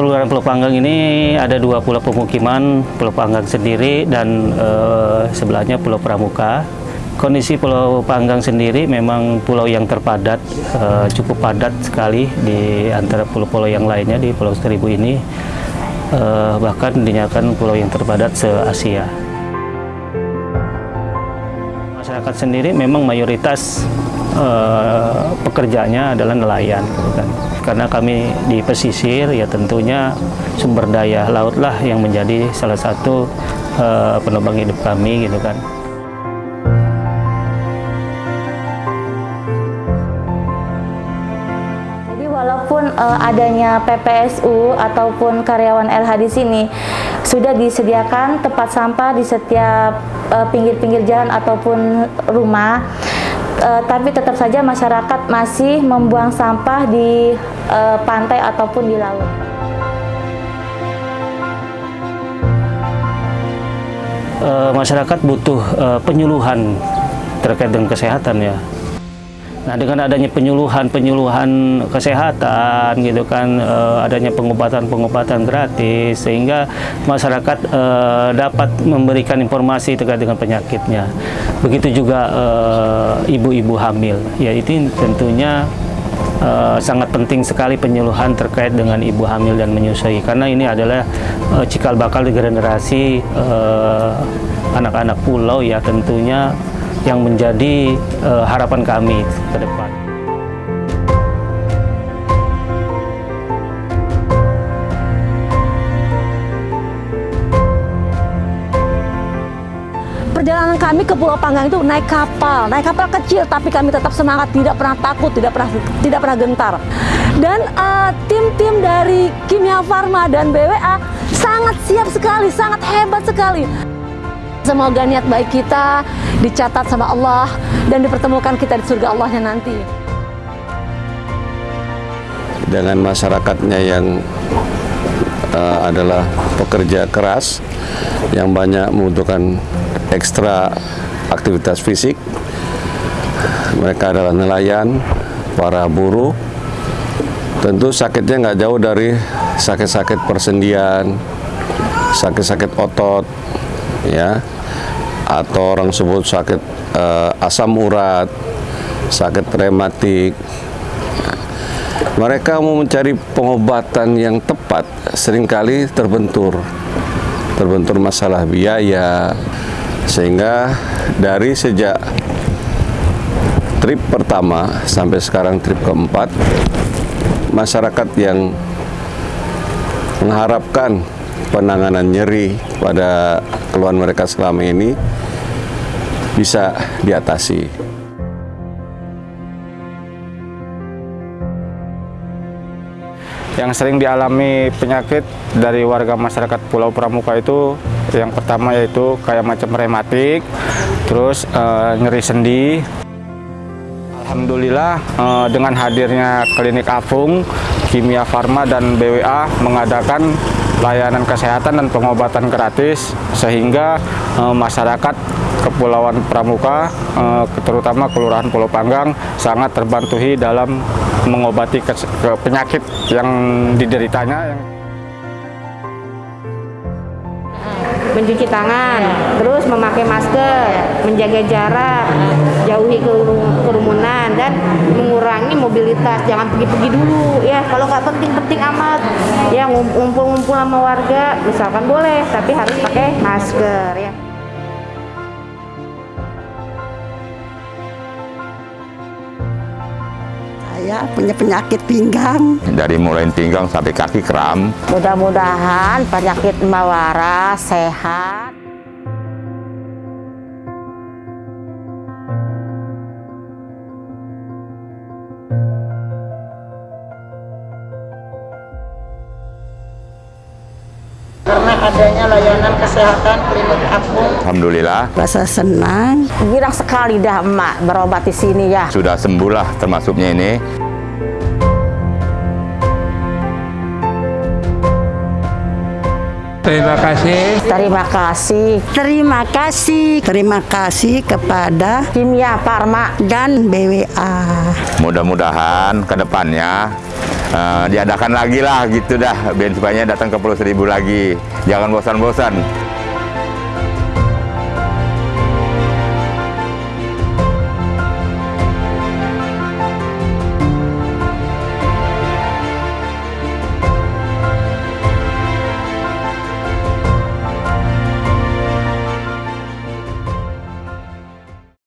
Kelurahan Pulau Panggang ini ada dua pulau pemukiman, Pulau Panggang sendiri dan eh, sebelahnya Pulau Pramuka. Kondisi Pulau Panggang sendiri memang pulau yang terpadat, eh, cukup padat sekali di antara pulau-pulau yang lainnya di Pulau Seribu ini. Eh, bahkan dinyatakan pulau yang terpadat se-Asia. Masyarakat sendiri memang mayoritas eh, pekerjanya adalah nelayan, kan. Karena kami di pesisir, ya tentunya sumber daya laut lah yang menjadi salah satu eh, penopang hidup kami, gitu kan. Eh, adanya PPSU ataupun karyawan LH di sini sudah disediakan tempat sampah di setiap eh, pinggir-pinggir jalan ataupun rumah, eh, tapi tetap saja masyarakat masih membuang sampah di eh, pantai ataupun di laut. Eh, masyarakat butuh eh, penyuluhan terkait dengan kesehatan ya. Nah dengan adanya penyuluhan-penyuluhan kesehatan gitu kan, eh, adanya pengobatan-pengobatan gratis sehingga masyarakat eh, dapat memberikan informasi terkait dengan penyakitnya. Begitu juga eh, ibu-ibu hamil, ya itu tentunya eh, sangat penting sekali penyuluhan terkait dengan ibu hamil dan menyusui. Karena ini adalah eh, cikal bakal generasi anak-anak pulau ya tentunya yang menjadi eh, harapan kami ke depan. Perjalanan kami ke Pulau Panggang itu naik kapal, naik kapal kecil, tapi kami tetap semangat, tidak pernah takut, tidak pernah tidak pernah gentar. Dan eh, tim-tim dari Kimia Farma dan BWA sangat siap sekali, sangat hebat sekali. Semoga niat baik kita dicatat sama Allah dan dipertemukan kita di surga Allahnya nanti. dengan masyarakatnya yang eh, adalah pekerja keras yang banyak membutuhkan ekstra aktivitas fisik. Mereka adalah nelayan, para buruh. Tentu sakitnya nggak jauh dari sakit-sakit persendian, sakit-sakit otot, ya, atau orang sebut sakit eh, asam urat, sakit rematik, mereka mau mencari pengobatan yang tepat, sering kali terbentur. Terbentur masalah biaya, sehingga dari sejak trip pertama sampai sekarang trip keempat, masyarakat yang mengharapkan penanganan nyeri pada keluhan mereka selama ini bisa diatasi. yang sering dialami penyakit dari warga masyarakat Pulau Pramuka itu yang pertama yaitu kayak macam rematik, terus eh, nyeri sendi. Alhamdulillah eh, dengan hadirnya klinik Afung, Kimia Farma dan BWA mengadakan layanan kesehatan dan pengobatan gratis sehingga eh, masyarakat Kepulauan Pramuka, eh, terutama Kelurahan Pulau Panggang, sangat terbantuhi dalam mengobati kes- ke penyakit yang dideritanya. Mencuci tangan, terus memakai masker, menjaga jarak, jauhi keru- kerumunan dan mengurangi mobilitas. Jangan pergi-pergi dulu ya. Kalau nggak penting-penting amat, ya ngum- ngumpul-ngumpul sama warga, misalkan boleh, tapi harus pakai masker ya. Saya punya penyakit pinggang. dari mulai pinggang sampai kaki kram. Mudah-mudahan penyakit Mbak Waras sehat. Karena adanya layanan kesehatan klinik apung. Alhamdulillah Rasa senang. Girang sekali dah emak berobat di sini ya. sudah sembuh lah termasuknya ini. Terima kasih. Terima kasih. Terima kasih. Terima kasih kepada Kimia Farma dan BWA. Mudah-mudahan ke depannya eh, diadakan lagi lah gitu dah, biar supaya datang ke Pulau Seribu lagi. Jangan bosan-bosan.